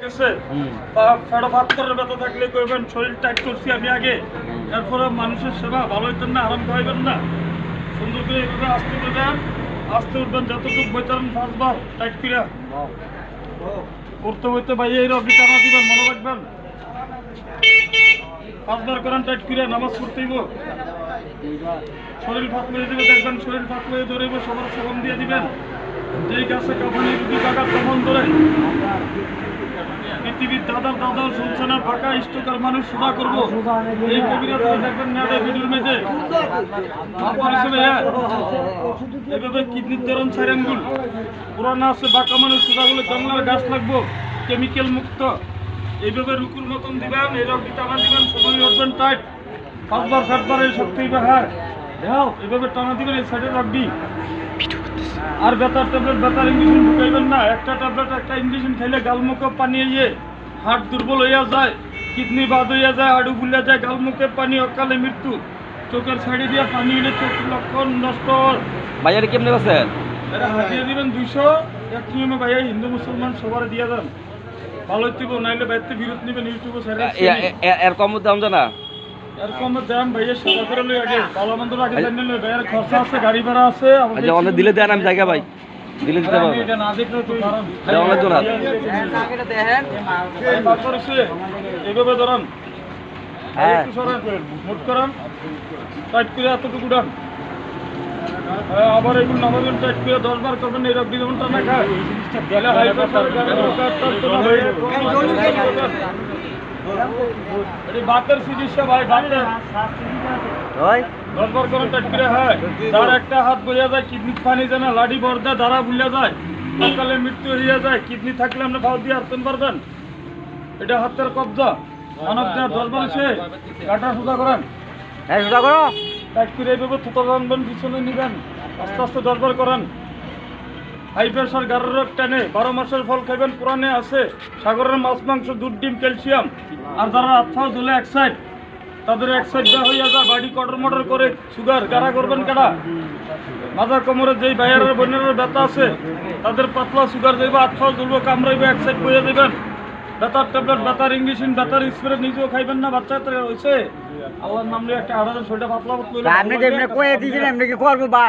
বা ফেড়ো ভাত করে ব্যথা থাকলে কইবেন শরীর টাইট করছি আমি আগে। এরপরে মানুষের সেবা ভালো হইতেন না, আরাম খাইবেন না। সুন্দর করে এইভাবে আসতে আসতে উঠবেন, যতটুকু বইতেন পাঁচবার, টাইট করে করতে হইতে ভাই, এই রবি টানা দিবেন, মনে রাখবেন। পাঁচবার করেন, টাইট করে নামাজ পড়তেইব শরীর ফাঁক করে দিবে, দেখবেন শরীর ফাঁক করে ধরেব সবার সেবন দিয়ে দিবেন। যেই গাছে কাফানি রুগী কাকার দমন ধরে পৃথিবীর দাদার দাদার শুনছে না ফাঁকা ইষ্টকার মানুষ সোজা করব। এই কবিরাজ দেখবেন না ভিডিওর মেঝে। আপনার হিসেবে হ্যাঁ? এভাবে কিডনির ধরন সাইরেনগুল পুরানা আছে, বাঁকা মানুষ সোজাগুলো জঙ্গলের গাছ লাগবো, কেমিক্যাল মুক্ত। এইভাবে রুকুর মতন দিবেন, এই রকম টানা দিবেন, সময় উঠবেন টাইট পাঁচবার, সাতবার এই শক্তি হ্যাঁ? দেও এভাবে টানা দিবেন, এই সাইডে রাখবি আর বেতার ট্যাবলেট ব্যথার ইঞ্জেকশন ঢুকাইবেন না। একটা ট্যাবলেট, একটা ইঞ্জেকশন খেলে গালমুখ পানি ইয়ে হার্ট দুর্বল হইয়া যায় কিডনি বাদ হইয়া যায় হাড়ু ফুলিয়া যায় গালমুখে পানি অকালে মৃত্যু। চোখের সাইডে দিয়া পানি হইলে চোখের লক্ষণ নষ্ট বাজারে কেমনে করছেন? এটা হাতিয়ে দিবেন দুইশো। এক নিয়মে ভাইয়া হিন্দু মুসলমান সবার দিয়ে দেন। ভালো হইতেব নাইলে বাইতে বিরত নিবেন ইউটিউবে ছেড়ে এর কম দাম জানা? এরকম দাম ভাইয়া সেবা করে লই আগে। ভালো মন্দ আগে জানিয়ে লই খরচা আছে গাড়ি ভাড়া আছে আমাদের আচ্ছা অনেক দিলে দেন আমি জায়গা ভাই। দিলে দিতে পারব। না বার করেছে, এইভাবে ধরেন হ্যাঁ। মুট করান টাইট করে এতটুকু ডান হ্যাঁ, আবার এগুলো নামাবেন টাইট করে দশ বার করবেন এই খায় গেলে জন্য বাতের চিকিৎসা ভাই বাতের করে টাইট হয়। তার একটা হাত বইয়া যায় কিডনি পানি লাডি বর্দা দ্বারা ভুলিয়া যায়। সকালে মৃত্যু হইয়া যায় কিডনি থাকলে আপনি ভাও দিয়ে পারবেন এটা হাতের কবজা। মানব দেওয়ার দরবার সে কাটা সোজা করেন। হ্যাঁ সোজা করো। টাইট করে এইভাবে থুতো রানবেন পিছনে নিবেন। আস্তে আস্তে দরবার করেন। হাই প্রেশার গাড়ের রোগ টানে। বারো মাসের ফল খাইবেন পুরানে আছে। সাগরের মাছ মাংস দুধ ডিম ক্যালসিয়াম। আর যারা আত্মা ঝুলে এক সাইড। তাদের এক সাইড হইয়া যায় বাড়ি কটর মটর করে সুগার গাড়া করবেন কারা মাথা কোমরে যেই বাইরের বন্যার ব্যথা আছে তাদের পাতলা সুগার যাইব আচ্ছা দুর্ব কামড়াইবে এক সাইড বইয়া দেবেন। ব্যথার ট্যাবলেট ব্যথার ইঞ্জেকশন ব্যথার স্প্রে নিজেও খাইবেন না বাচ্চা হয়েছে আল্লাহর নাম নিয়ে একটা আড়াই শরীরটা পাতলা পাতলা আপনি যেমনি কয়ে দিয়েছেন এমনি কি করব বা